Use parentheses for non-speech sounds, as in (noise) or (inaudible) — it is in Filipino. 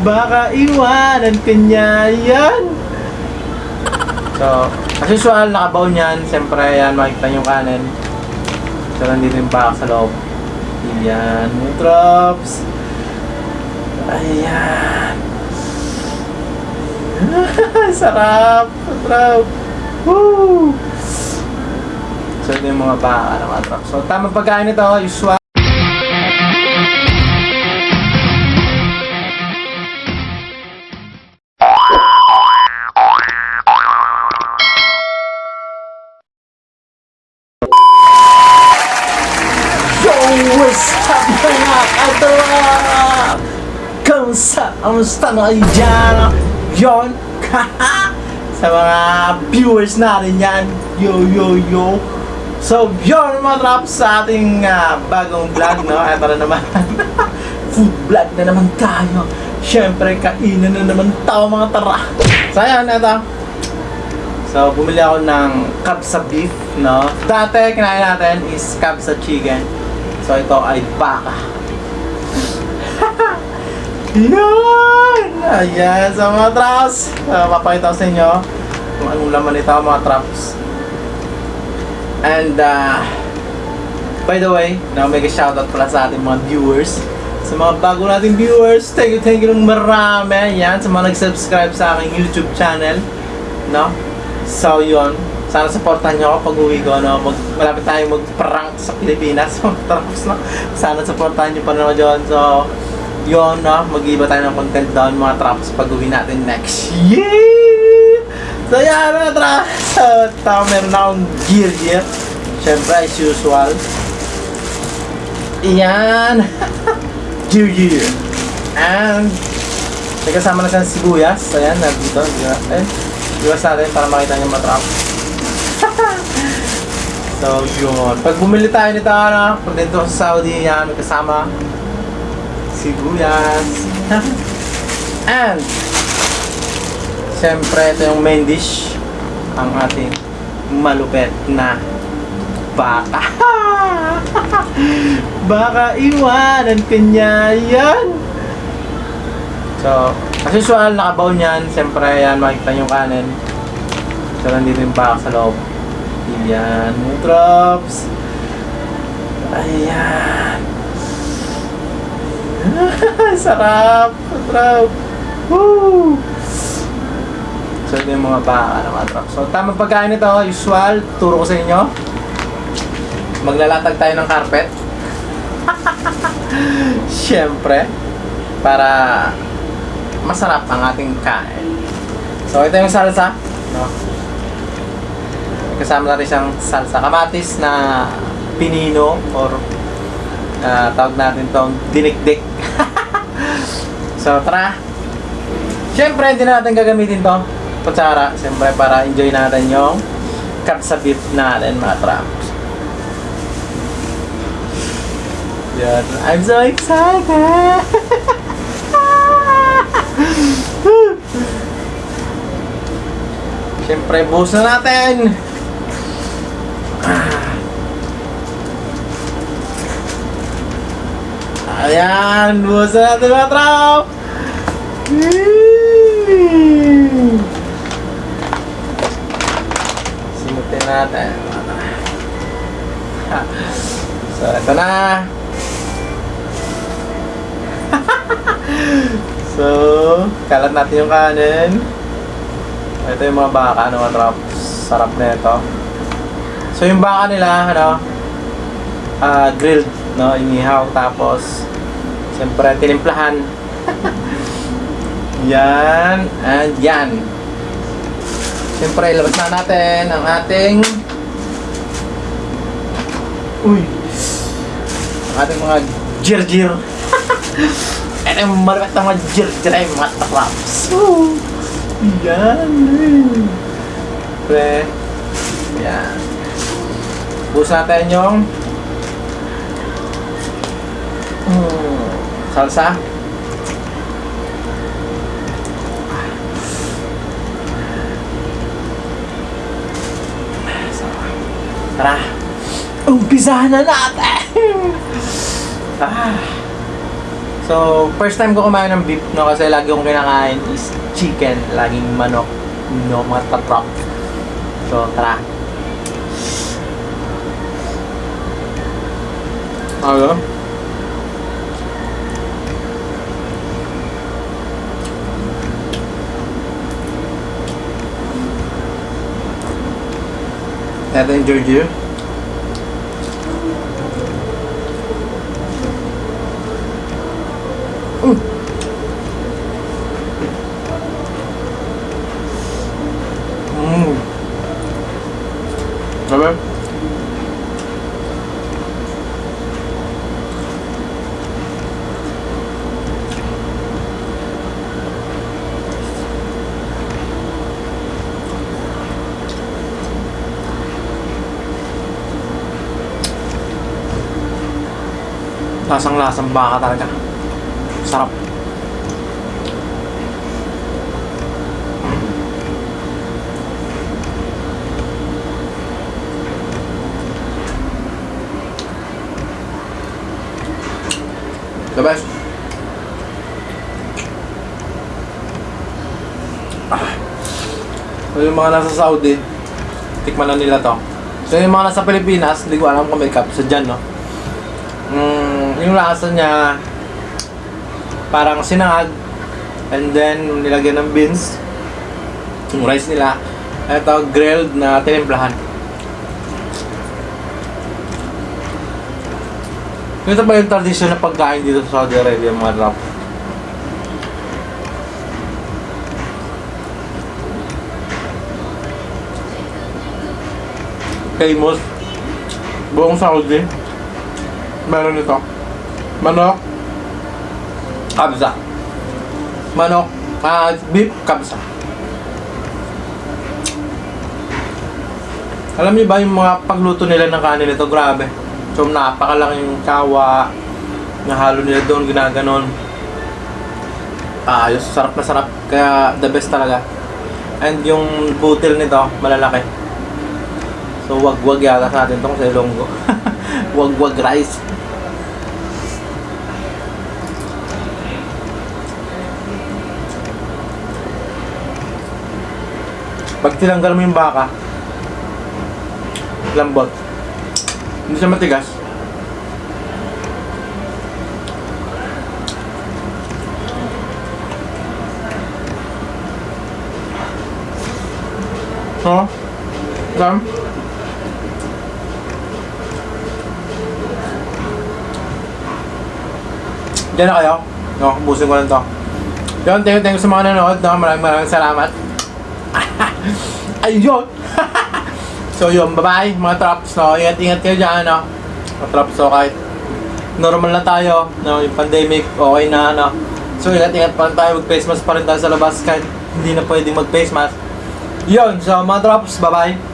Baka iwanan ka niya yan. So, as usual, nakabaon yan. Siyempre, yan, makikita yung kanin. So, nandito yung baka sa loob. Yan, yung drops. Ayan. (laughs) Sarap! Sarap! Woo! So, ito yung mga baka ng mga drops. So, tamang pagkain ito, usual. Kamusta? Na kayo dyan? Yon? Sa mga viewers natin yan. Yo, yo, yo. So, yun mga trap sa ating ah, bagong vlog, no? Ito na naman. (laughs) Food vlog na naman tayo. Siyempre, kainan na naman tayo mga tara. So, ayan, ito. So, bumili ako ng kabsa beef, no? Dati, kinain natin is kabsa chicken. So, ito ay baka. Yan! Ayan, so mga traps. Uh, papakita ko sa inyo kung anong laman nito, mga traps. And, uh, by the way, na mega shoutout pala sa ating mga viewers. Sa mga bago nating viewers, thank you, thank you ng marami. Yan, sa mga nag-subscribe sa aking YouTube channel. No? So, yun. Sana supportan nyo ako pag uwi ko. No? Mag, malapit tayo mag-prank sa Pilipinas. (laughs) Tapos, no? Sana supportan nyo pa naman dyan. So, yun, no? Mag-iba tayo ng content doon, mga traps, pag uwi natin next year. So, yan, mga traps. (laughs) So, tao, meron akong gear gear. Siyempre, as usual. Yan. (laughs) gear gear. And, may kasama na siyang sibuyas. Ayan, nandito. Eh, iwas natin para makita niyo matrap. (laughs) so, yun. Pag bumili tayo nito, ano, pag dito sa Saudi, yan, may kasama sibuyas. (laughs) And, siyempre, ito yung main dish. Ang ating malupet na (laughs) baka. baka iwanan ka niya yan. So, as usual, nakabaon yan. Siyempre, yan, makikita yung kanin. So, nandito yung baka sa loob. Yan, yung drops. Ayan. (laughs) Sarap! Sarap! Woo! So, ito yung mga baka ng drops. So, tamang pagkain ito, usual, turo ko sa inyo. Maglalatag tayo ng carpet. (laughs) Siyempre, para masarap ang ating kain. So, ito yung salsa. No? Kasama natin siyang salsa. Kamatis na pinino or ah, tawag natin tong dinikdik. (laughs) so, tara. Siyempre, hindi na natin gagamitin to kutsara. Siyempre, para enjoy natin yung kapsa beef natin, mga traps. Yan. I'm so excited! (laughs) Siyempre, buhos na natin! Ayan! Buhos na natin mga trop! Simutin natin. (laughs) So, ito na! (laughs) so, kalat natin yung kanin. Ito yung mga baka, ano, mga trop. Sarap na ito. So, yung baka nila, ano, ah, grilled, no, inihaw, tapos, siyempre, tinimplahan. yan, and yan. Siyempre, ilabas na natin ang ating, uy, ang ating mga jir-jir. Ito yung malapit na mga jir-jir ay mga. Woo! Yan. Pre. Yan. Bus natin yung salsa. Tara. Umpisahan na natin! (laughs) Ah. So, So, first time ko kumain ng beef, no? Kasi lagi kong kinakain is chicken. Laging manok, no? Mga tatrap. So, tara. Ano? Ito yung Giorgio. Mm. Lasang-lasang baka talaga. Sarap. The best. Ah. So yung mga nasa Saudi, tikman na nila to. So yung mga nasa Pilipinas, hindi ko alam kung may cup sa dyan, no? Yung lasa niya, parang sinangag, and then nilagyan ng beans, yung rice nila, ito grilled na tinimplahan. Ito ba yung tradisyon na pagkain dito sa Saudi Arabia, mga drop? Famous. Buong Saudi. Meron ito. Manok. Kabsa. Manok. Ah, beef kabsa. Alam niyo ba yung mga pagluto nila ng kanin nito? Grabe. So, napakalaking kawa. Nahalo nila doon, ginaganon. Ayos, sarap na sarap. Kaya, the best talaga. And yung butil nito, malalaki. So, wag-wag yata sa atin itong sa (laughs) wag-wag rice. Pag tinanggal mo yung baka, lambot. Hindi siya matigas. Oh, Sam? Diyan na kayo. No, busin ko lang to. Yun, thank you, thank you sa mga nanonood. No? Maraming maraming salamat. (laughs) Ayun! (laughs) so yun, bye-bye mga traps. No? Ingat-ingat kayo dyan. No? Mga traps, so kahit normal na tayo. No? Yung pandemic, okay na. No? So ingat-ingat pa rin tayo. Mag-face mask pa rin tayo sa labas kahit hindi na pwedeng mag-face mask. Yun, so mga traps, bye-bye.